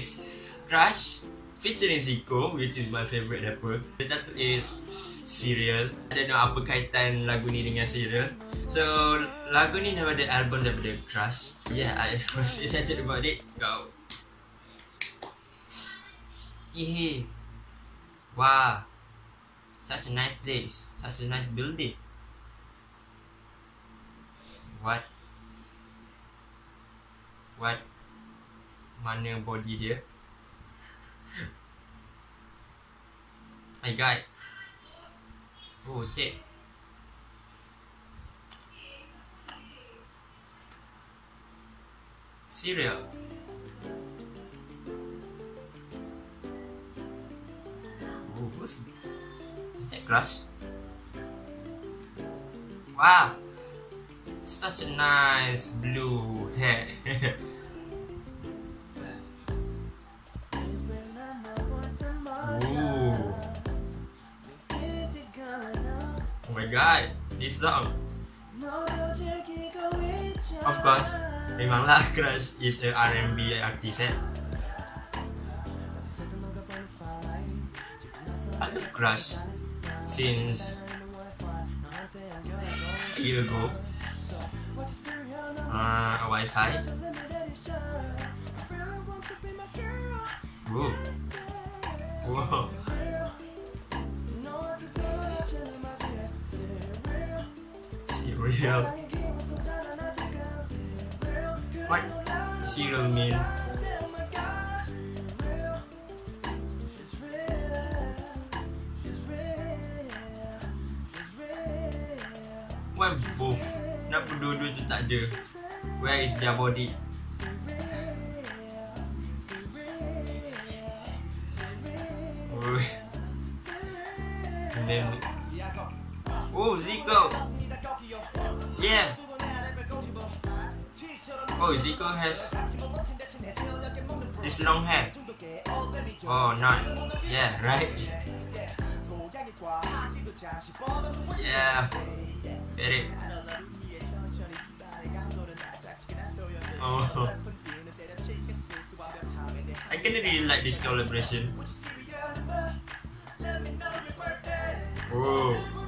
is Crush featuring Zico, which is my favorite rapper. The title is Serial. I don't know apa kaitan lagu ni dengan Serial. So, lagu ni daripada album daripada Crush. Yeah, I was excited about it. Go. Yeah. Wow. Such a nice place. Such a nice building. What? What? Mana body dia? My god. Oh, take. Cereal. Oh, who's is that Crush? Wow, such a nice blue hair. my god, this song. Of course, memanglah Crush is a R&B artist eh. I love Crush since a year ago. Uh, Wi-Fi. Whoa. Whoa. Cereal. What? Cereal mean? Why both? Dua-dua tu tak ada? Where is their body? Oh. Oh Zico Yeah. Oh Zico has This long hair? Oh not Yeah right? Yeah. Get it. Oh. I kinda really like this collaboration. Oh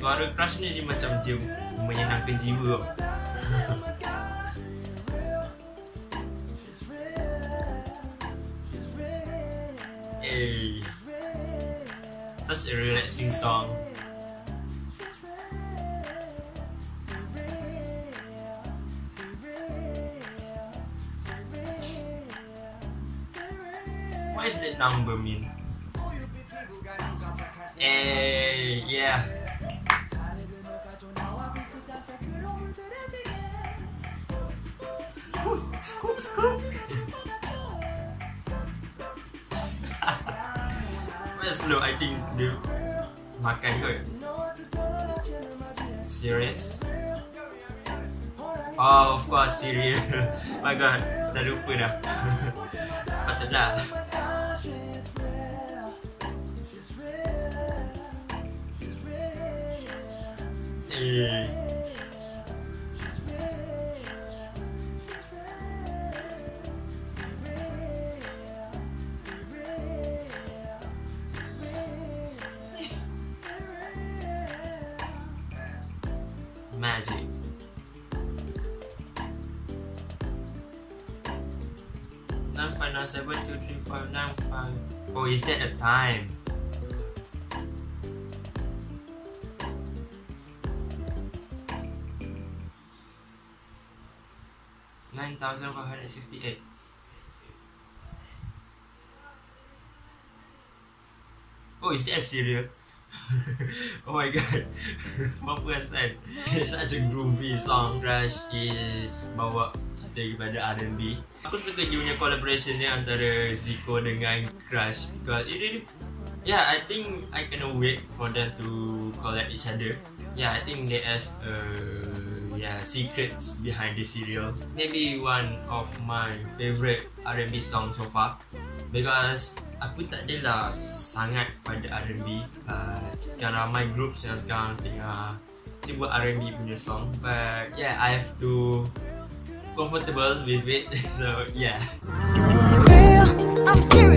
Suara crush ni dia macam dia menyenangkan jiwa tau. hey. Such a relaxing song. What is that number mean? Hey, yeah. Scoop, scoop. Well, slow, I think dia makan kot. Serious? Oh, of course, serious. My god, dah lupa dah. Patutlah. Eh. Magic. Nine five nine seven two three five nine five. Oh, is that the time? Nine thousand five hundred sixty-eight. Oh, is that a? oh my god. Apa perasan Such a groovy song. Crush is Bawa kita kepada R&B Aku suka dia punya collaboration ni Antara Zico dengan Crush Because it really Yeah, I think I cannot wait for them to collab each other. Yeah, I think there's uh, yeah, secrets behind this serial. Maybe one of my favorite R&B song so far Because Aku tak adalah sangat pada R&B uh, Sekarang uh, ramai grup yang sekarang tengah cuba R&B punya song. But yeah, I have to comfortable with it. So yeah. I'm serious.